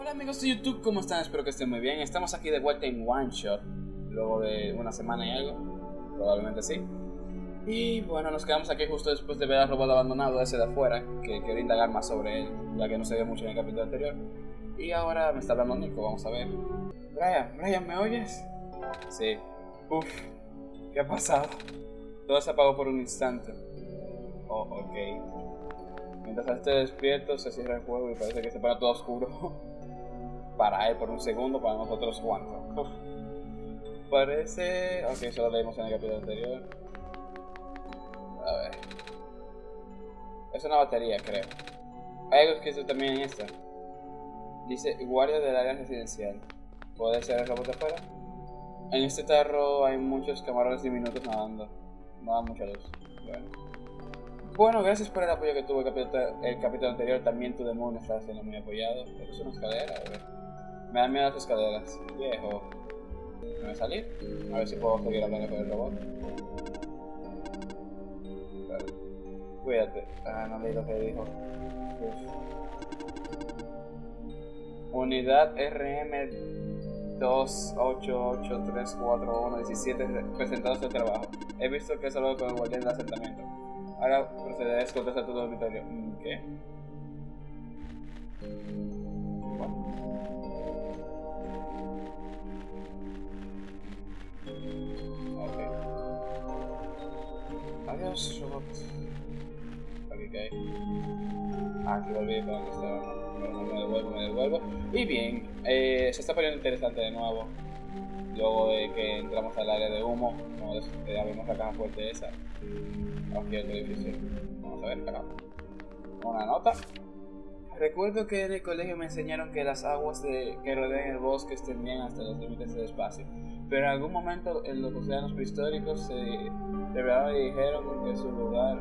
Hola amigos de YouTube, ¿cómo están? Espero que estén muy bien. Estamos aquí de vuelta en One Shot, luego de una semana y algo, probablemente sí. Y bueno, nos quedamos aquí justo después de ver al robot abandonado ese de afuera, que quiero indagar más sobre él, ya que no se vio mucho en el capítulo anterior. Y ahora me está hablando Nico, vamos a ver. Brian, Brian, ¿me oyes? Sí. Uf, ¿qué ha pasado? Todo se apagó por un instante. Oh, ok. Mientras esté despierto, se cierra el juego y parece que se pone todo oscuro. para él por un segundo, para nosotros cuánto. Parece... Ok, eso lo leímos en el capítulo anterior. A ver. Es una batería, creo. Hay algo hizo también en esta. Dice guardia del área residencial. ¿Puede ser el robot afuera? En este tarro hay muchos camarones diminutos nadando. No da mucha luz. Bueno. Bueno, gracias por el apoyo que tuvo el capítulo, el capítulo anterior. También tu Moon está siendo muy apoyado. ¿Esto es una escalera? A. Me dan miedo las escaleras. Viejo. ¿Me voy a salir? A ver si puedo seguir hablando con el robot. Vale. Cuídate. Ah, no leí lo que dijo. Uf. Unidad RM 288344117 presentados de trabajo. He visto que has hablado con el guardián del asentamiento. Ahora procederé a escoltar a tu dormitorio. ¿Qué? Ok. Adiós, robot. Aquí que. Ah, aquí volví para donde estaba. Bueno, me devuelvo, me devuelvo. Y bien, eh, se está poniendo interesante de nuevo. Luego de que entramos al área de humo, ya vimos la caja fuerte esa. Aquí otro edificio. Vamos a ver, acá. Una nota. Recuerdo que en el colegio me enseñaron que las aguas de, que rodean el bosque extendían hasta los límites del espacio. Pero en algún momento en los océanos prehistóricos se revelaron y dijeron que su lugar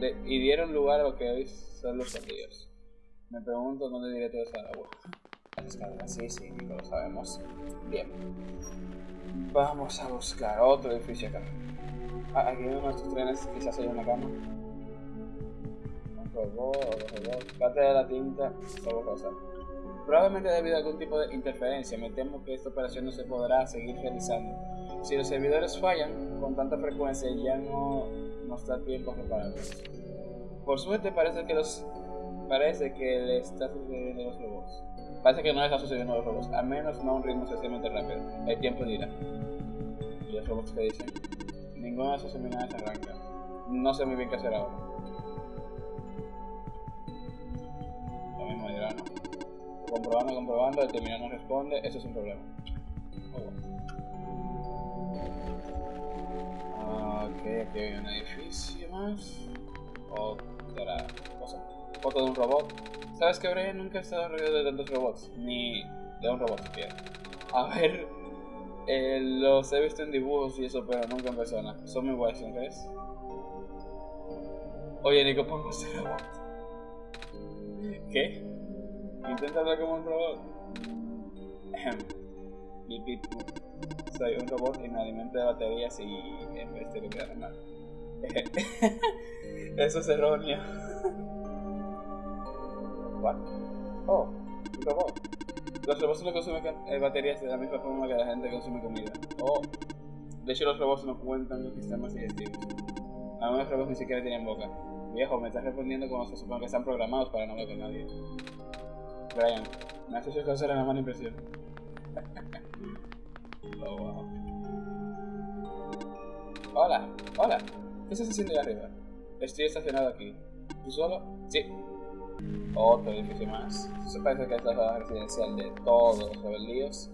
de, y dieron lugar a lo que hoy son los ríos. Me pregunto dónde diré toda esa agua. Sí, sí, lo sabemos. Bien. Vamos a buscar otro edificio acá. Ah, aquí en uno de estos trenes quizás hay una cama. Un robot, otro robot. Parte de la tinta, solo. Probablemente debido a algún tipo de interferencia, me temo que esta operación no se podrá seguir realizando. Si los servidores fallan con tanta frecuencia, ya no nos da tiempo a repararlos. Por suerte parece que los parece que le está sucediendo los robots. Parece que no está sucediendo a los robots, al menos no a un ritmo excesivamente rápido. El tiempo dirá. ¿Y los robots que dicen? Ninguna de esas seminales arranca. No sé muy bien qué hacer ahora. Lo mismo dirá, ¿no? Comprobando, comprobando, el terminal no responde, eso es un problema. Oh, bueno. Ok, aquí hay un edificio más. Otra foto de un robot. ¿Sabes que Brian nunca ha estado rodeado de tantos robots? Ni de un robot siquiera. A ver, eh, los he visto en dibujos y eso, pero nunca en persona. Son muy guays, ¿no crees? Oye, Nico, pongo este robot. ¿Qué? Intenta hablar como un robot. Soy un robot y me alimento de baterías y en vez de lo que mal. Eso es erróneo. Oh, robot. Los robots no consumen eh, baterías de la misma forma que la gente consume comida. Oh, de hecho los robots no cuentan con sistemas digestivos. Algunos robots ni siquiera tienen boca. Viejo, me estás respondiendo como se supone que están programados para no hablar con nadie. Brian, me has hecho causar una mala impresión. oh, wow. Hola, hola. ¿Qué estás haciendo ahí arriba? Estoy estacionado aquí. ¿Tú solo? Sí, otro edificio más. Se parece que es la residencial de todos los rebelíos.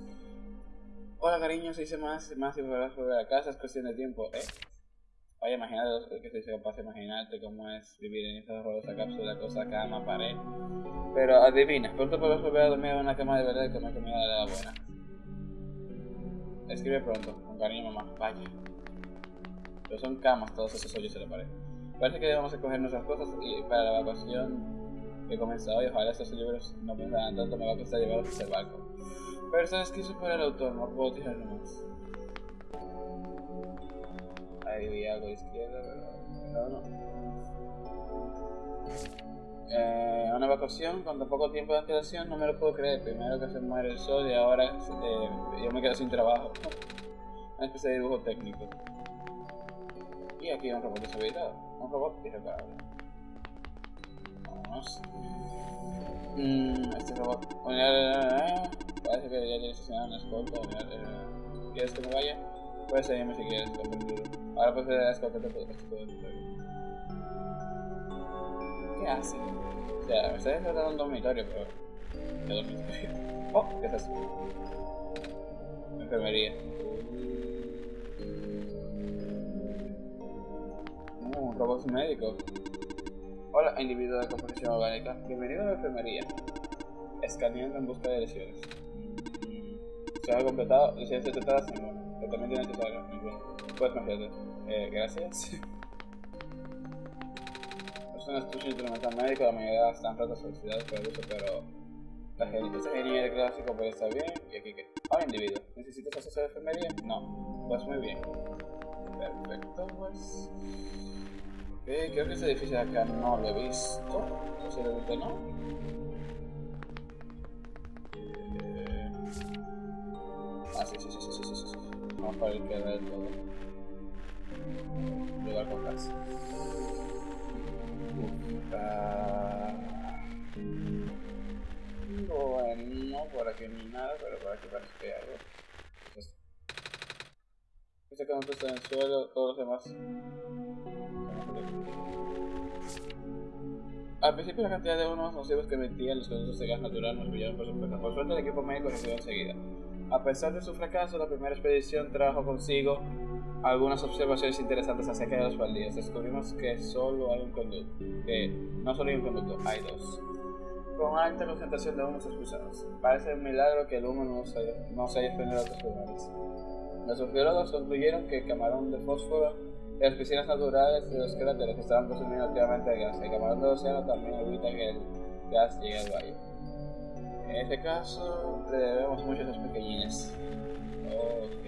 Hola cariño, se dice más, más y volver volver a casa, es cuestión de tiempo, ¿eh? Vaya, imagínate que se capaz de imaginarte cómo es vivir en esa horrorosa cápsula, cosa cama, pared. Pero adivina, pronto podrás volver a dormir en una cama de verdad y comer comida de la buena. Escribe pronto, con cariño mamá, vaya. Pero son camas todos esos hoyos en la pared. Parece que debemos escoger nuestras cosas y para la evacuación he comenzado y ojalá estos libros no pensarán tanto, me va a costar llevarlos el barco. Pero sabes que eso para el autor, no puedo tirarlo más. Ahí vi algo de izquierda, pero no, no. Eh, una evacuación con tan poco tiempo de antelación, no me lo puedo creer. Primero que se muere el sol y ahora eh, yo me quedo sin trabajo. Una especie de dibujo técnico. Y aquí hay un robot deshabilitado. Un robot irreparable. Vámonos. Mm, este robot. Parece que tiene estacionado una escolta. ¿Quieres que me vaya? Puedes seguirme si quieres, Ahora puedes ver la escolta de todo ¿Qué hace? O sea, me está en un dormitorio, pero. ¿Qué dormitorio? Oh, ¿qué es eso? Enfermería. Uh, un robot médico. Hola, individuo de composición orgánica. Bienvenido a la enfermería. Escaneando en busca de lesiones. Se ha completado, lesiones detectadas uno. Tratamiento necesario. Bien. Puedes confiarte. Eh, gracias. es un estudio instrumental médico, la mayoría están rotas felicidades por el uso, pero la ingeniería de clásico puede estar bien. Y aquí que. Hola, individuo. ¿Necesitas acceso a la enfermería? No. Pues muy bien. Perfecto, pues. Ok, creo que ese edificio de acá no lo he visto. Posiblemente no. Eh... Ah, sí, sí, sí, sí, sí, sí, sí. Vamos para el que del todo. Lugar con casa. Uh, bueno, por aquí hay nada, pero por aquí parece que hay algo. Este canto está en el suelo, todos los demás. Al principio la cantidad de unos nocivos que emitían los conductos de gas natural nos brillaron por supuesto. Por suerte el equipo médico recibió enseguida. A pesar de su fracaso, la primera expedición trajo consigo algunas observaciones interesantes acerca de los baldíos. Descubrimos que solo hay un conducto, que no solo hay un conducto, hay dos. Con alta concentración de humos expulsados. Parece un milagro que el humo no se, no se haya extendido a otros lugares. Los biólogos concluyeron que el camarón de fósforo las piscinas naturales de los cráteres estaban consumiendo activamente el gas. El camarón del océano también evita que el gas llegue al valle. En este caso, le debemos mucho a los pequeñines. Ok.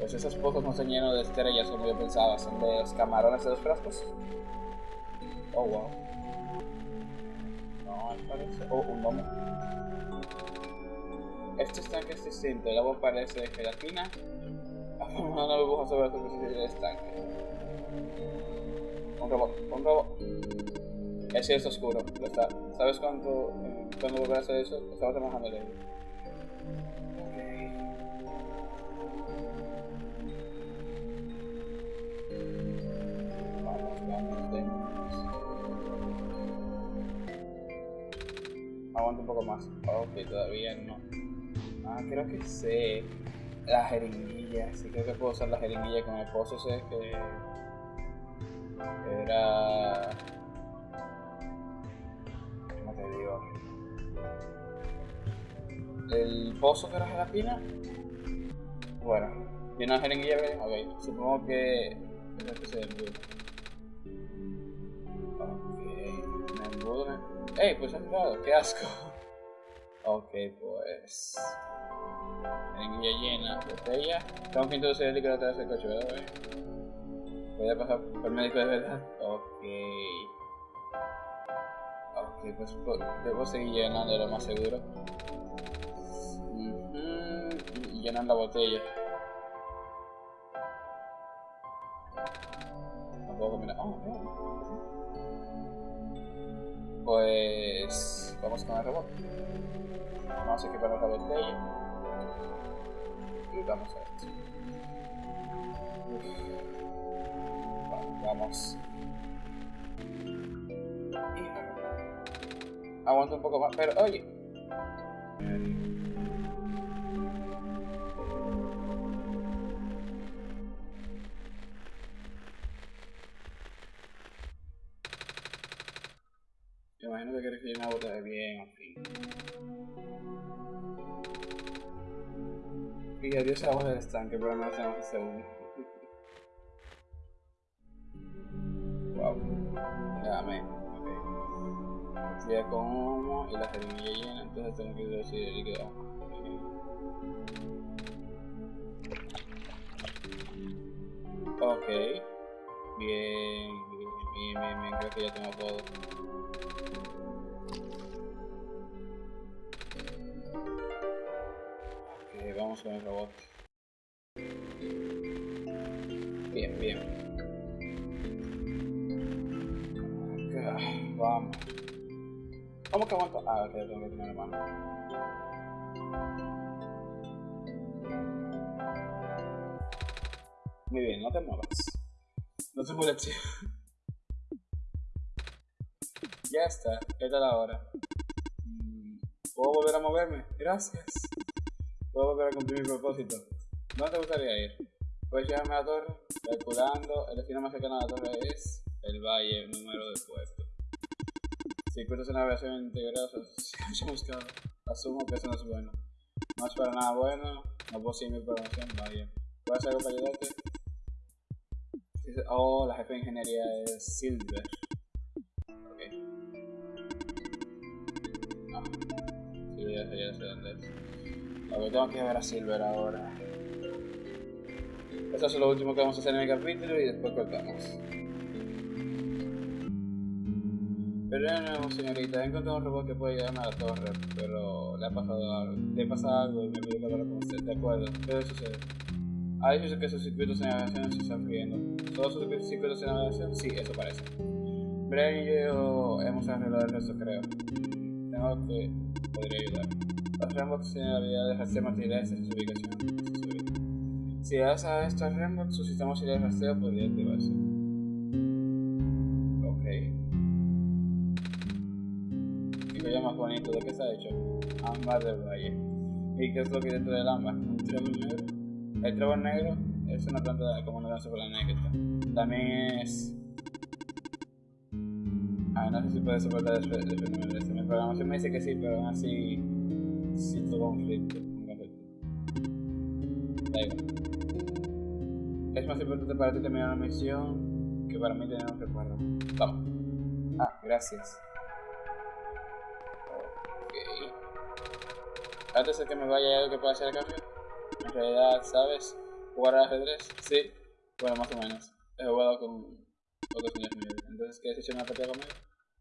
Pues esos pozos no se llenan de estrellas como yo pensaba, son de los camarones de los frascos. Oh, wow. No, parece. Oh, un domo. Este estanque es distinto, el agua parece de gelatina. Una burbuja sobre la superficie del estanque. Un robot, un robot. El cielo está oscuro, lo está. ¿Sabes cuánto, eh, cuándo volverá a hacer eso? Estaba trabajando en ello. Aguanta un poco más. Ok, todavía no. Ah, creo que sé. La jeringuilla. Sí, creo que puedo usar la jeringuilla con el pozo ese que. Era. ¿Cómo te digo? El pozo que era gelatina. Bueno, tiene una jeringuilla. Ok, supongo que. Es que se. Ok, me embudo. ¡Ey! Pues han dado, qué asco. Ok, pues. Jeringuilla llena, botella. Tengo que introducir el líquido atrás del coche, ¿verdad? Voy a pasar por el médico de verdad. Ok. Ok, pues, pues debo seguir llenando lo más seguro. Y llenando la botella. Tampoco mira. Oh, Pues. Vamos con el robot. Vamos a equipar la botella. Y vamos a esto. Vamos. Aguanta un poco más, pero oye. Imagino que quieres que yo me bote bien, en fin. Y adiós agua del estanque, pero no hacemos el segundo. wow. Amén. Ok. Ya con humo y la jeringuilla llena, entonces tengo que introducir el líquido. Ok. Bien, bien, Bien, bien, bien, creo que ya tengo todo. Con el robot. Bien, bien. Ok, vamos. ¿Cómo que aguanto? Ah, ok, tengo que tener mano. Muy bien, no te muevas. No te muevas. Ya está, es la hora. Mm, ¿Puedo volver a moverme? Gracias. Puedo volver a cumplir mi propósito. ¿Dónde te gustaría ir? Puedes llevarme a la torre, calculando, el destino más cercano a la torre es el valle, el número de puesto. Circuitos de navegación integrados se buscado. Asumo que eso no es bueno. No es para nada bueno, no puedo seguir mi programación, vaya. ¿Puedo hacer algo para ayudarte? Oh, la jefe de ingeniería es Silver. Ok. No. Sí, ya sé, ya sé dónde es. Ok, tengo que ver a Silver ahora. Eso es lo último que vamos a hacer en el capítulo y después cortamos. Pero señorita, he encontrado un robot que puede llegarme a la torre, pero le ha pasado algo, le pasa algo y me pide que hablar con usted, de acuerdo, ¿qué sucede? Ha dicho que sus circuitos de navegación se están friendo. ¿Todos sus circuitos de navegación? Sí, eso parece. Brian y yo hemos arreglado el resto, creo. Tengo que... podría ayudar. Los Rambots tienen la habilidad de rastrear materiales en su ubicación. Si das a estos Rambots, su sistema auxiliar de rastreo podría activarse. Ok. Y lo más bonito, ¿de qué está hecho? Ámbar del Valle. ¿Y qué es lo que hay dentro del ámbar? Un trébol negro. El trébol negro es una planta como una danza planeta. También es. Ah, no sé si puede soportar el fenómeno de Mi programación me dice que sí, pero aún así. Siento conflicto. Un conflicto. Da igual. Es más importante para ti terminar la misión que para mí tener un recuerdo. Vamos. Ah, gracias. Ok. Antes de que me vaya, ¿hay algo que pueda hacer a cambio? En realidad, ¿sabes? ¿Jugar al ajedrez? Sí. Bueno, más o menos. He jugado con otros niños míos. Entonces, ¿quieres echar una partida conmigo?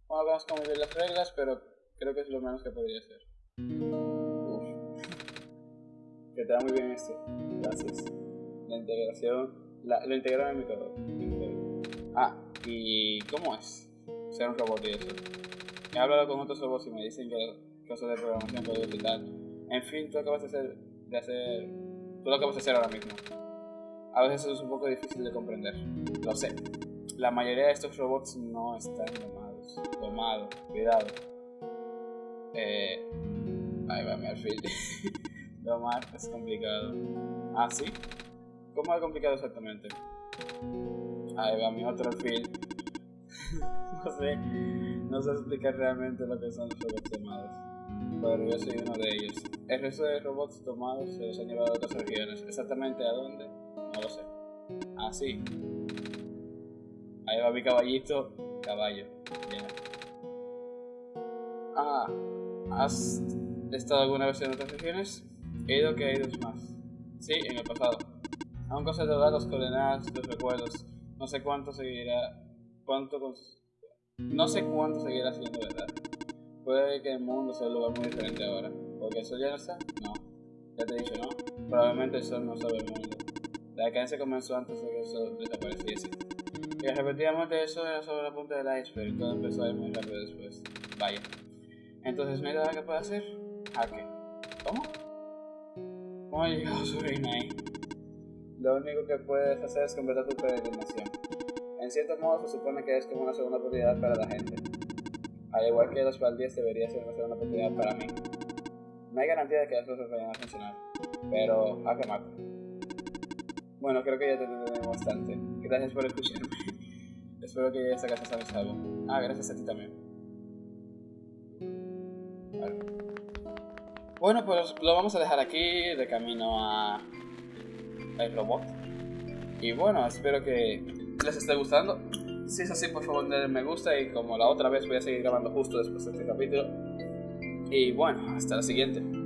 Bueno, vamos a ver las reglas, pero creo que es lo menos que podría hacer. Que te da muy bien esto. Gracias. La integración. La, lo integraron en mi código. Ah, ¿y cómo es? Ser un robot y eso. He hablado con otros robots y me dicen que cosas de programación, código y tal. En fin, tú acabas de hacer, de hacer. Tú lo acabas de hacer ahora mismo a veces es un poco difícil de comprender. Lo sé. La mayoría de estos robots no están domados. Domado, cuidado. Eh, ahí va mi alfil. Domar es complicado. ¿Ah, sí? ¿Cómo es complicado exactamente? Ahí va mi otro alfil. no sé. No sé explicar realmente lo que son los robots domados. Pero yo soy uno de ellos. El resto de robots tomados se los han llevado a otras regiones. ¿Exactamente a dónde? No lo sé. Ah, sí. Ahí va mi caballito. Caballo. Ah, ¿has estado alguna vez en otras regiones? Ido que he ido más. Sí, en el pasado. Aún de los coordenadas, los recuerdos. No sé cuánto seguirá. Cuánto No sé cuánto seguirá siendo verdad. Puede que el mundo sea un lugar muy diferente ahora. ¿Porque el sol ya no está? No. Ya te he dicho, ¿no? Probablemente el sol no sabe el mundo. La decadencia comenzó antes de que eso desapareciese. Y efectivamente eso era solo la punta del iceberg todo empezó a ir muy rápido después. Vaya. Entonces, ¿no hay nada que pueda hacer? ¿A qué? ¿Cómo? ¿Cómo llegado ahí? Lo único que puedes hacer es completar tu peregrinación. En cierto modo se supone que es como una segunda oportunidad para la gente. Al igual que los baldíes debería ser una segunda oportunidad para mí. No hay garantía de que las cosas vayan a funcionar, pero a quemar. Bueno, creo que ya te entendemos bastante. Gracias por escucharme. Espero que esta casa algo. Ah, gracias a ti también. Bueno, pues lo vamos a dejar aquí de camino a el robot. Y bueno, espero que les esté gustando. Si es así, por favor denle me gusta y como la otra vez voy a seguir grabando justo después de este capítulo. Y bueno, hasta la siguiente.